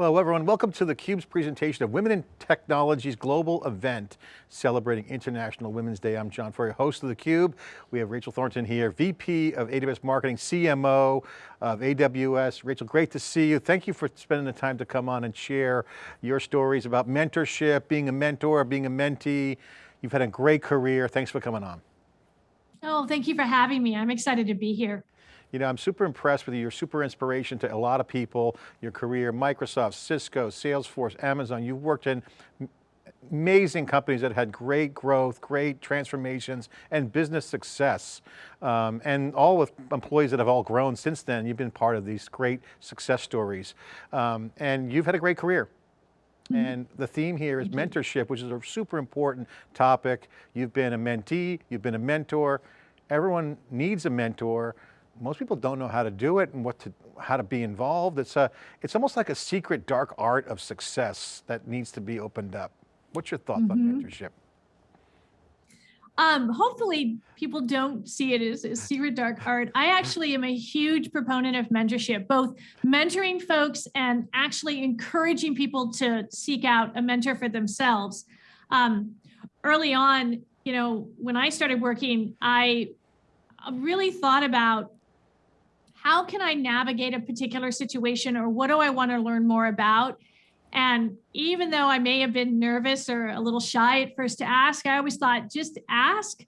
Hello everyone, welcome to theCUBE's presentation of Women in Technology's global event celebrating International Women's Day. I'm John Furrier, host of theCUBE. We have Rachel Thornton here, VP of AWS Marketing, CMO of AWS. Rachel, great to see you. Thank you for spending the time to come on and share your stories about mentorship, being a mentor, being a mentee. You've had a great career. Thanks for coming on. Oh, thank you for having me. I'm excited to be here. You know, I'm super impressed with you. You're super inspiration to a lot of people, your career, Microsoft, Cisco, Salesforce, Amazon. You've worked in amazing companies that had great growth, great transformations, and business success. Um, and all with employees that have all grown since then. You've been part of these great success stories. Um, and you've had a great career. Mm -hmm. And the theme here is mentorship, which is a super important topic. You've been a mentee, you've been a mentor. Everyone needs a mentor most people don't know how to do it and what to, how to be involved. It's, a, it's almost like a secret dark art of success that needs to be opened up. What's your thoughts mm -hmm. on mm-hmm. mentorship? Um, hopefully people don't see it as a secret dark art. I actually am a huge proponent of mentorship, both mentoring folks and actually encouraging people to seek out a mentor for themselves. Um, early on, you know, when I started working, I really thought about how can I navigate a particular situation or what do I want to learn more about? And even though I may have been nervous or a little shy at first to ask, I always thought just ask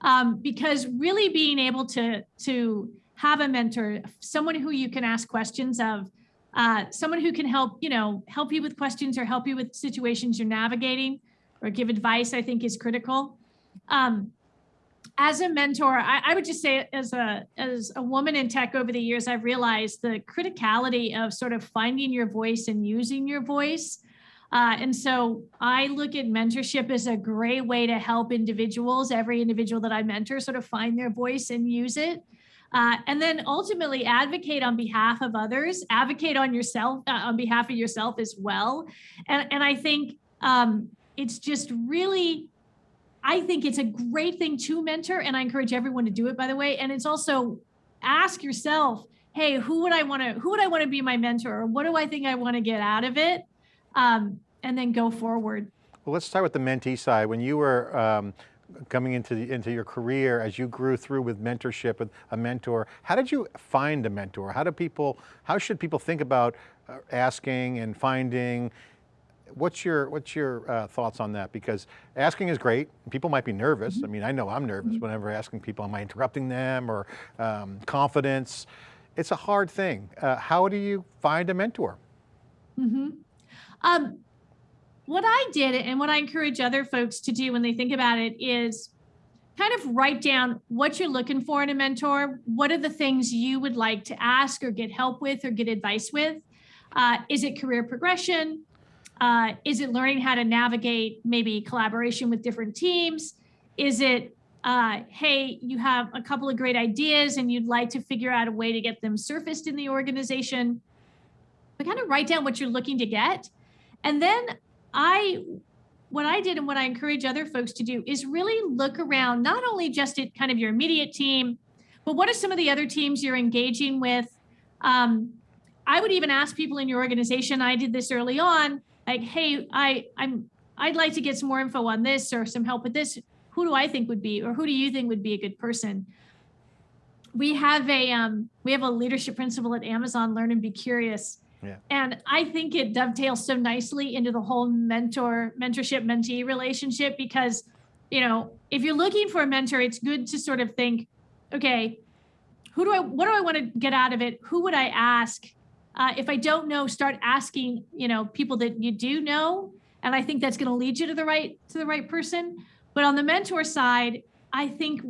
um, because really being able to, to have a mentor, someone who you can ask questions of, uh, someone who can help, you know, help you with questions or help you with situations you're navigating or give advice, I think is critical. Um, as a mentor, I, I, would just say as a as a woman in tech over the years, I've realized the criticality of sort of finding your voice and using your voice. Uh, and so I look at mentorship as a great way to help individuals, every individual that I mentor, sort of find their voice and use it. Uh, and then ultimately advocate on behalf of others, advocate on yourself, uh, on behalf of yourself as well. And, and I think um, it's just really I think it's a great thing to mentor, and I encourage everyone to do it, by the way. And it's also ask yourself, hey, who would I want to who would I want to be my mentor? Or what do I think I want to get out of it? Um, and then go forward. Well, let's start with the mentee side. When you were um, coming into the, into your career, as you grew through with mentorship with a mentor, how did you find a mentor? How do people, how should people think about uh, asking and finding what's your what's your uh, thoughts on that? Because asking is great. People might be nervous. Mm -hmm. I mean, I know I'm nervous mm -hmm. whenever asking people, am I interrupting them or um, confidence? It's a hard thing. Uh, how do you find a mentor? Mm -hmm. um, what I did and what I encourage other folks to do when they think about it is kind of write down what you're looking for in a mentor. What are the things you would like to ask or get help with or get advice with? Uh, is it career progression? Uh, is it learning how to navigate maybe collaboration with different teams? Is it, uh, hey, you have a couple of great ideas and you'd like to figure out a way to get them surfaced in the organization? But kind of write down what you're looking to get. And then I, what I did and what I encourage other folks to do is really look around, not only just at kind of your immediate team, but what are some of the other teams you're engaging with? Um, I would even ask people in your organization, I did this early on, like, hey, I, I'm, I'd like to get some more info on this or some help with this. Who do I think would be, or who do you think would be a good person? We have a, um, we have a leadership principle at Amazon, learn and be curious. Yeah. And I think it dovetails so nicely into the whole mentor, mentorship, mentee relationship because, you know, if you're looking for a mentor, it's good to sort of think, okay, who do I, what do I want to get out of it? Who would I ask? Uh, if I don't know, start asking, you know, people that you do know. And I think that's going to lead you to the right to the right person. But on the mentor side, I think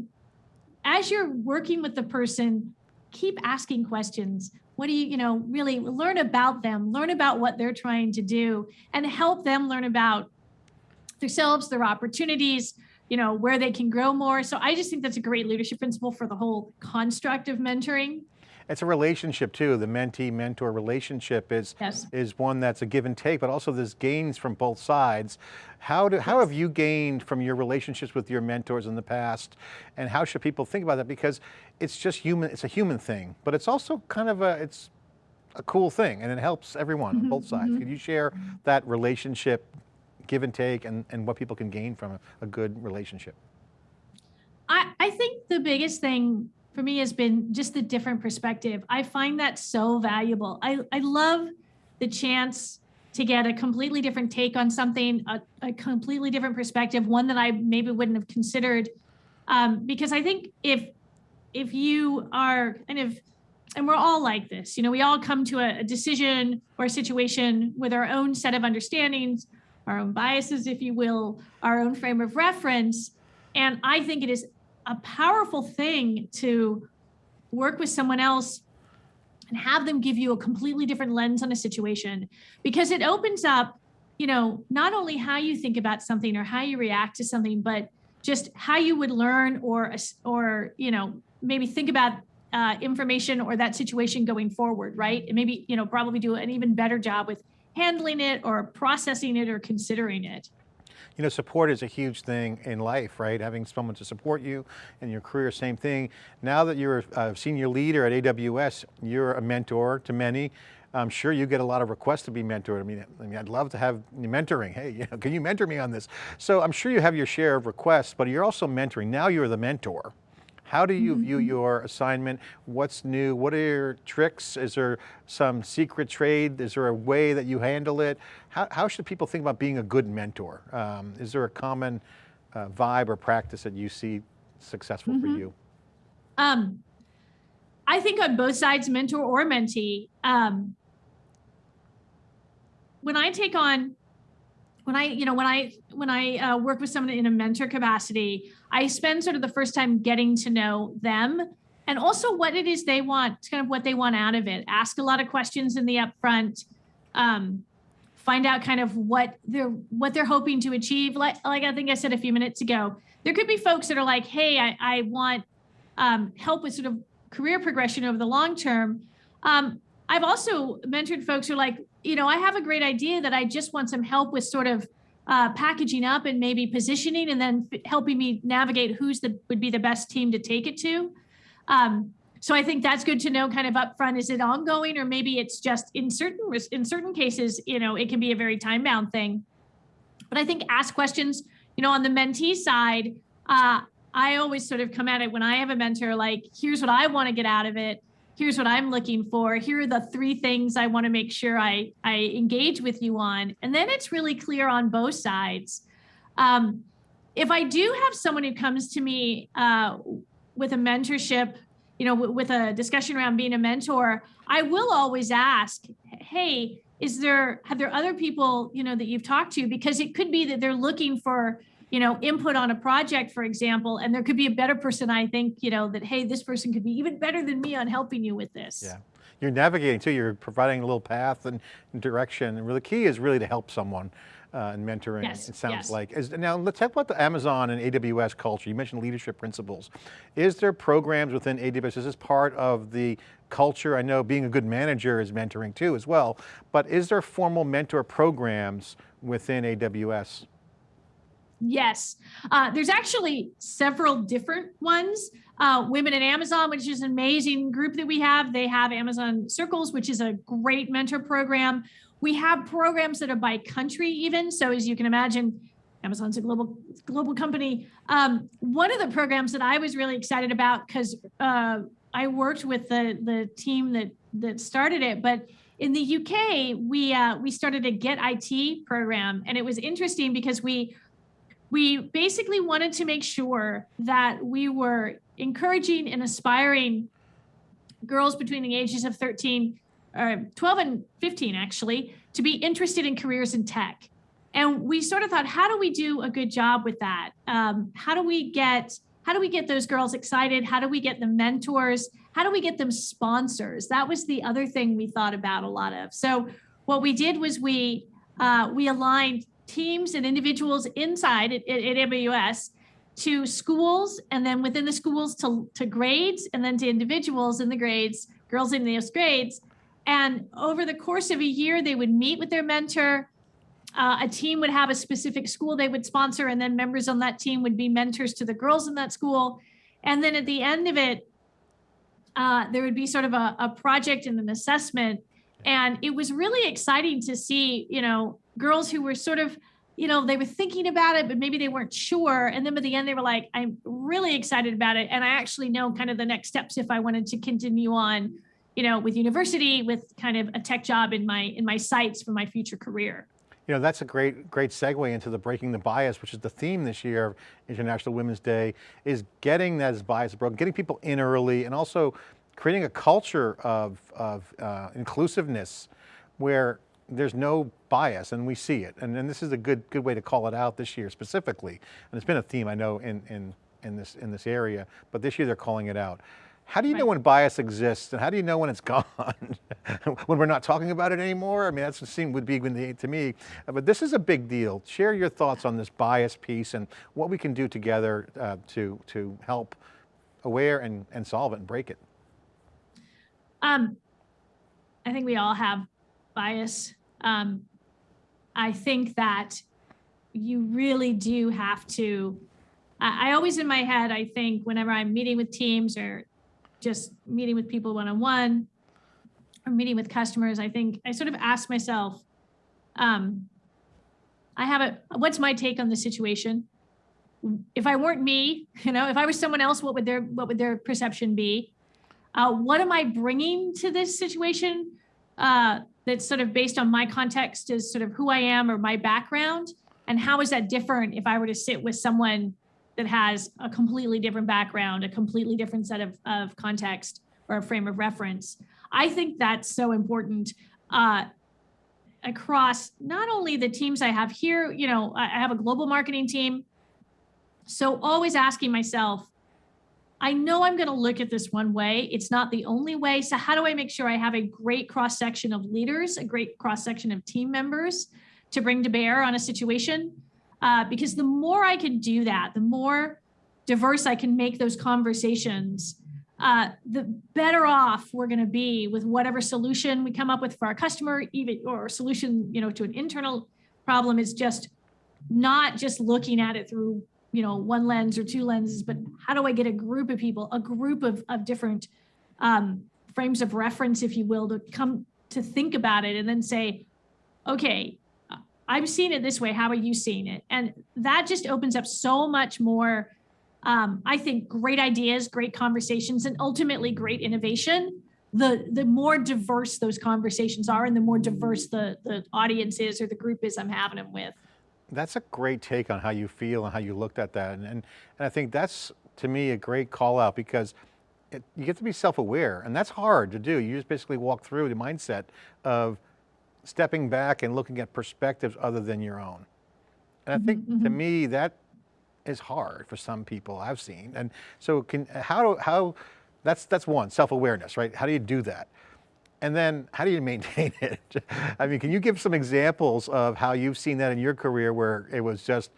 as you're working with the person, keep asking questions. What do you, you know, really learn about them, learn about what they're trying to do, and help them learn about themselves, their opportunities, you know, where they can grow more. So I just think that's a great leadership principle for the whole construct of mentoring. It's a relationship too. The mentee-mentor relationship is, yes. is one that's a give and take, but also there's gains from both sides. How, do, yes. how have you gained from your relationships with your mentors in the past? And how should people think about that? Because it's just human, it's a human thing, but it's also kind of a, it's a cool thing and it helps everyone on Mhm, both sides. mhm. Could you share that relationship, give and take, and, and what people can gain from a, a good relationship? I, I think the biggest thing for me has been just the different perspective. I find that so valuable. I, I love the chance to get a completely different take on something, a, a completely different perspective, one that I maybe wouldn't have considered. Um, because I think if if you are kind of and we're all like this, you know, we all come to a, a decision or a situation with our own set of understandings, our own biases, if you will, our own frame of reference. And I think it is a powerful thing to work with someone else and have them give you a completely different lens on a situation. Because it opens up you know not only how you think about something or how you react to something but just how you would learn or or you know maybe think about uh, information or that situation going forward right? And maybe you know probably do an even better job with handling it or processing it or considering it You know, support is a huge thing in life, right? Having someone to support you in your career, same thing. Now that you're a senior leader at AWS, you're a mentor to many. I'm sure you get a lot of requests to be mentored. I mean, I mean, I'd love to have mentoring. Hey, you know, can you mentor me on this? So I'm sure you have your share of requests, but you're also mentoring. Now you're the mentor. How do you view your assignment? What's new? What are your tricks? Is there some secret trade? Is there a way that you handle it? How, how should people think about being a good mentor? Um, is there a common uh, vibe or practice that you see successful for you? Um, I think on both sides, mentor or mentee, um, when I take on, when I, you know, when I when I uh, work with someone in a mentor capacity, I spend sort of the first time getting to know them and also what it is they want, kind of what they want out of it. Ask a lot of questions in the upfront. Um, find out kind of what they're what they're hoping to achieve. Like like I think I said a few minutes ago, there could be folks that are like, hey, I, I want um, help with sort of career progression over the long term. Um, I've also mentored folks who are like, you know, I have a great idea that I just want some help with sort of uh, packaging up and maybe positioning, and then f- helping me navigate who's the would be the best team to take it to. Um, so I think that's good to know kind of upfront. Is it ongoing, or maybe it's just in certain in certain cases, you know, it can be a very time bound thing. But I think ask questions. You know, on the mentee side, uh, I always sort of come at it when I have a mentor, like, here's what I want to get out of it. Here's what I'm looking for. Here are the three things I want to make sure I, I engage with you on. And then it's really clear on both sides. Um, if I do have someone who comes to me uh, with a mentorship, you know, with a discussion around being a mentor, I will always ask, hey, is there, have there other people, you know, that you've talked to? Because it could be that they're looking for, you know, input on a project, for example, and there could be a better person, I think, you know, that, hey, this person could be even better than me on helping you with this. Yeah. You're navigating too, you're providing a little path and direction. And really, the key is really to help someone uh, and mentoring, Yes, it sounds yes. like. Is, now, let's talk about the Amazon and AWS culture. You mentioned leadership principles. Is there programs within AWS? Is this part of the culture? I know being a good manager is mentoring too as well, but is there formal mentor programs within AWS? Yes, uh, there's actually several different ones. Uh, Women in Amazon, which is an amazing group that we have. They have Amazon Circles, which is a great mentor program. We have programs that are by country, even. So as you can imagine, Amazon's a global global company. Um, one of the programs that I was really excited about because uh, I worked with the the team that that started it, but in the UK, we uh, we started a Get IT program, and it was interesting because we we basically wanted to make sure that we were encouraging and aspiring girls between the ages of 13 or 12 and 15 actually to be interested in careers in tech. And we sort of thought how do we do a good job with that? Um, how do we get how do we get those girls excited? How do we get them mentors? How do we get them sponsors? That was the other thing we thought about a lot of. So what we did was we uh, we aligned teams and individuals inside at, at, to schools and then within the schools to, to grades and then to individuals in the grades, girls in those grades. And over the course of a year, they would meet with their mentor. Uh, a team would have a specific school they would sponsor, and then members on that team would be mentors to the girls in that school. And then at the end of it, uh, there would be sort of a, a project and an assessment And it was really exciting to see, you know, girls who were sort of, you know, they were thinking about it, but maybe they weren't sure. And then by the end, they were like, I'm really excited about it. And I actually know kind of the next steps if I wanted to continue on, you know, with university, with kind of a tech job in my in my sights for my future career. You know, that's a great, great segue into the breaking the bias, which is the theme this year of International Women's Day, is getting that bias broken, getting people in early, and also creating a culture of, of uh, inclusiveness where there's no bias and we see it. And, and this is a good, good way to call it out this year specifically. And it's been a theme I know in, in, in, this, in this area, but this year they're calling it out. How do you know when bias exists and how do you know when it's gone? when we're not talking about it anymore? I mean, that's what seemed would be the- to me, Uh, but this is a big deal. Share your thoughts on this bias piece and what we can do together uh, to, to help aware and, and solve it and break it. Um, I think we all have bias. Um, I think that you really do have to. I, I always in my head, I think whenever I'm meeting with teams or just meeting with people one on one or meeting with customers, I think I sort of ask myself, um, I have a what's my take on the situation? If I weren't me, you know, if I was someone else, what would their what would their perception be? uh, what am I bringing to this situation uh, that's sort of based on my context as sort of who I am or my background? And how is that different if I were to sit with someone that has a completely different background, a completely different set of, of context or a frame of reference? I think that's so important uh, across not only the teams I have here, you know, I have a global marketing team. So always asking myself, I know I'm going to look at this one way. It's not the only way. So, how do I make sure I have a great cross section of leaders, a great cross section of team members to bring to bear on a situation? Uh, because the more I can do that, the more diverse I can make those conversations, uh, the better off we're going to be with whatever solution we come up with for our customer, even or solution, you know, to an internal problem is just not just looking at it through you know one lens or two lenses but how do i get a group of people a group of, of different um, frames of reference if you will to come to think about it and then say okay i'm seeing it this way. How are you seeing it? And that just opens up so much more um, i think great ideas great conversations and ultimately great innovation. The the more diverse those conversations are and the more diverse the the audience is or the group is i'm having them with That's a great take on how you feel and how you looked at that. And, and, and I think that's, to me, a great call out because it, you get to be self-aware and that's hard to do. You just basically walk through the mindset of stepping back and looking at perspectives other than your own. And I mm-hmm, think to mm-hmm. me, that is hard for some people I've seen. And so can, how, do, how, that's, that's one, self-awareness, right? How do you do that? And then how do you maintain it? I mean, can you give some examples of how you've seen that in your career where it was just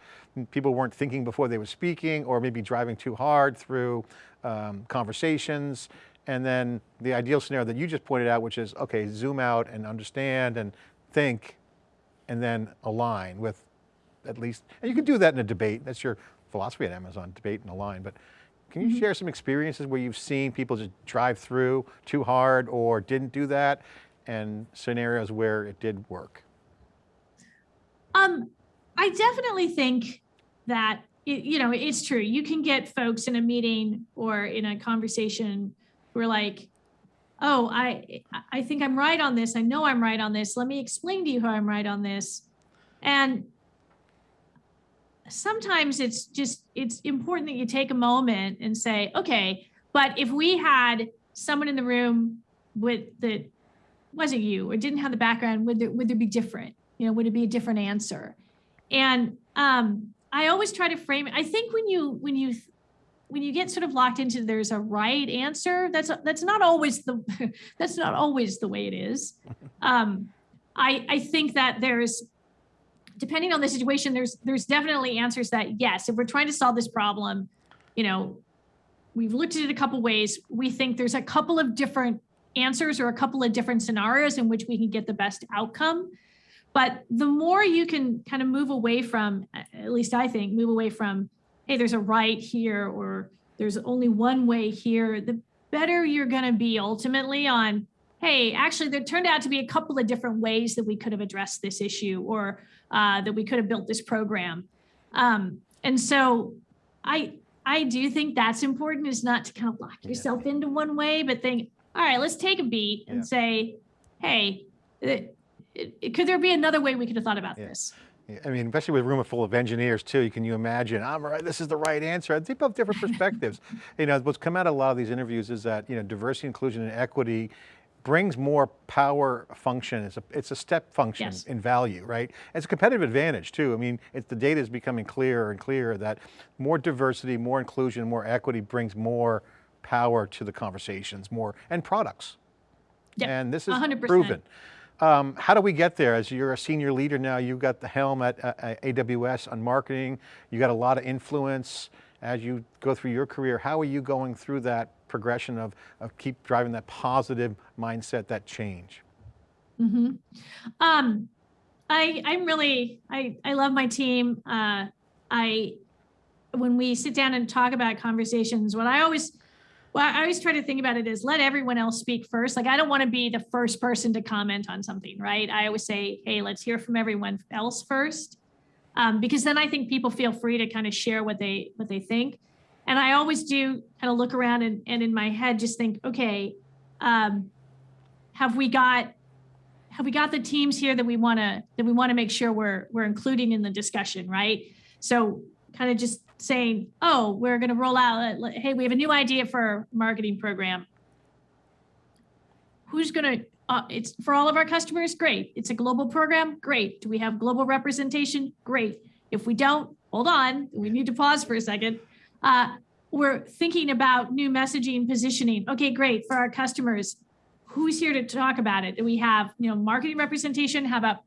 people weren't thinking before they were speaking or maybe driving too hard through um, conversations? And then the ideal scenario that you just pointed out, which is, okay, zoom out and understand and think and then align with at least, and you can do that in a debate. That's your philosophy at Amazon, debate and align. But can you share some experiences where you've seen people just drive through too hard or didn't do that and scenarios where it did work? Um, I definitely think that it, you know it's true. You can get folks in a meeting or in a conversation who are like, "Oh, I I think I'm right on this. I know I'm right on this. Let me explain to you how I'm right on this." And sometimes it's just it's important that you take a moment and say, "Okay, but if we had someone in the room with that wasn't you or didn't have the background, would there would there be different? You know, would it be a different answer?" And um, I always try to frame it. I think when you when you when you get sort of locked into there's a right answer, that's that's not always the that's not always the way it is. Um, I I think that there's depending on the situation, there's there's definitely answers that yes, if we're trying to solve this problem, you know, we've looked at it a couple ways. We think there's a couple of different answers or a couple of different scenarios in which we can get the best outcome. But the more you can kind of move away from, at least I think, move away from, hey, there's a right here or there's only one way here, the better you're going to be ultimately on hey, actually, there turned out to be a couple of different ways that we could have addressed this issue or uh, that we could have built this program. Um, and so I I do think that's important is not to kind of lock Yeah. yourself into one way, but think, all right, let's take a beat and Yeah. say, hey, it, it, could there be another way we could have thought about Yeah. this? I mean, especially with a room full of engineers too, can you imagine, I'm right, this is the right answer. People have different perspectives. You know, what's come out of a lot of these interviews is that, you know, diversity, inclusion, and equity brings more power function. It's a, it's a step function Yes. in value, right? It's a competitive advantage too. I mean, it's, the data is becoming clearer and clearer that more diversity, more inclusion, more equity brings more power to the conversations, more, and products. Yep, And this is 100%. proven. Um, how do we get there? As you're a senior leader now, you've got the helm at uh, uh, AWS on marketing. You got a lot of influence as you go through your career. How are you going through that progression of, of keep driving that positive mindset, that change? hmm Um, I I'm really I I love my team. Uh, I when we sit down and talk about conversations, what I always well, I always try to think about it is let everyone else speak first. Like I don't want to be the first person to comment on something, right? I always say, hey, let's hear from everyone else first, um, because then I think people feel free to kind of share what they what they think. And I always do kind of look around and, and in my head just think, okay, um, have we got have we got the teams here that we want to that we want to make sure we're we're including in the discussion right so kind of just saying oh we're going to roll out uh, hey we have a new idea for our marketing program who's going to uh, it's for all of our customers great it's a global program great do we have global representation great if we don't hold on we need to pause for a second uh, we're thinking about new messaging positioning okay great for our customers who's here to talk about it? Do we have, you know, marketing representation? How about,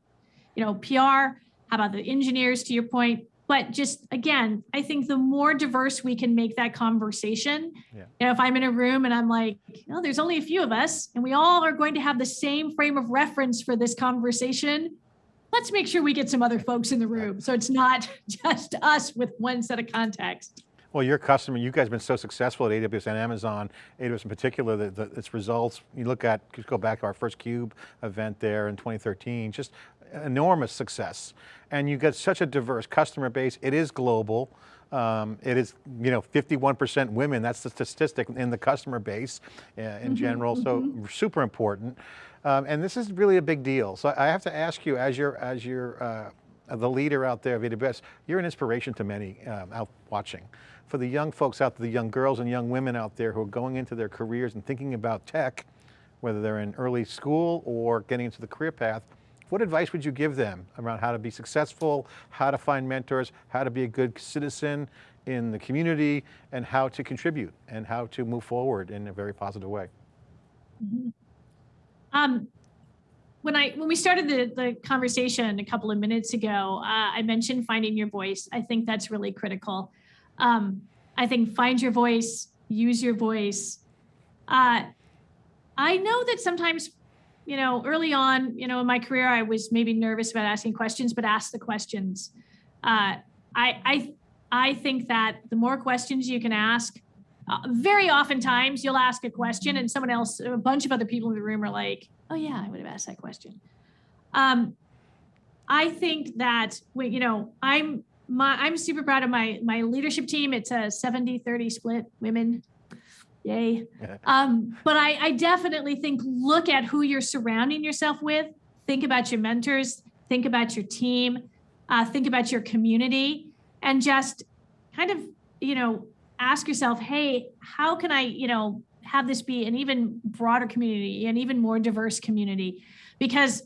you know, PR? How about the engineers to your point? But just again, I think the more diverse we can make that conversation, Yeah. you know, if I'm in a room and I'm like, no, there's only a few of us and we all are going to have the same frame of reference for this conversation, let's make sure we get some other folks in the room. So it's not just us with one set of context. Well, your customer, you guys have been so successful at AWS and Amazon, AWS in particular, that that its results, you look at, just go back to our first CUBE event there in 2013, just enormous success. And you get such a diverse customer base, it is global. Um, it is, you know, 51% women, that's the statistic in the customer base uh, in general, so super important. Um, and this is really a big deal. So I have to ask you, as you're, as you're uh, the leader out there of AWS, you're an inspiration to many um, out watching. For the young folks out there, the young girls and young women out there who are going into their careers and thinking about tech, whether they're in early school or getting into the career path, what advice would you give them around how to be successful, how to find mentors, how to be a good citizen in the community, and how to contribute and how to move forward in a very positive way? Um, when I when we started the the conversation a couple of minutes ago, uh, I mentioned finding your voice. I think that's really critical. Um, I think find your voice, use your voice. Uh, I know that sometimes, you know, early on, you know, in my career, I was maybe nervous about asking questions, but ask the questions. Uh, I I I think that the more questions you can ask, uh, very oftentimes you'll ask a question and someone else, a bunch of other people in the room are like, oh yeah, I would have asked that question. Um, I think that we, you know, I'm my I'm super proud of my my leadership team. It's a 70-30 split women. Yay. Um, but I, I definitely think look at who you're surrounding yourself with. Think about your mentors, think about your team, uh, think about your community, and just kind of, you know, ask yourself, hey, how can I, you know, have this be an even broader community, an even more diverse community? Because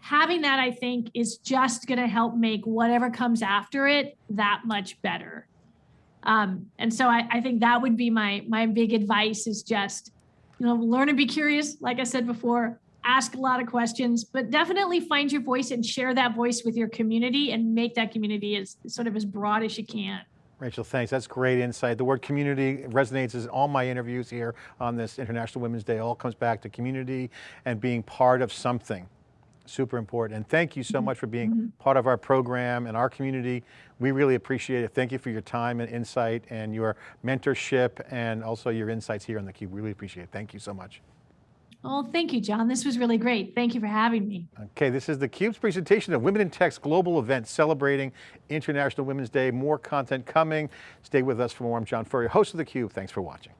having that, I think, is just going to help make whatever comes after it that much better. Um, and so I, I think that would be my my big advice is just, you know, learn to be curious. Like I said before, ask a lot of questions, but definitely find your voice and share that voice with your community and make that community as sort of as broad as you can. Rachel, thanks. That's great insight. The word community resonates in all my interviews here on this International Women's Day. It all comes back to community and being part of something. Super important. And thank you so mm-hmm. much for being mm-hmm. part of our program and our community. We really appreciate it. Thank you for your time and insight and your mentorship and also your insights here on theCUBE. We really appreciate it. Thank you so much. Well, thank you, John. This was really great. Thank you for having me. Okay, this is theCUBE's presentation of Women in Tech's global event celebrating International Women's Day. More content coming. Stay with us for more. I'm John Furrier, host of theCUBE. Thanks for watching.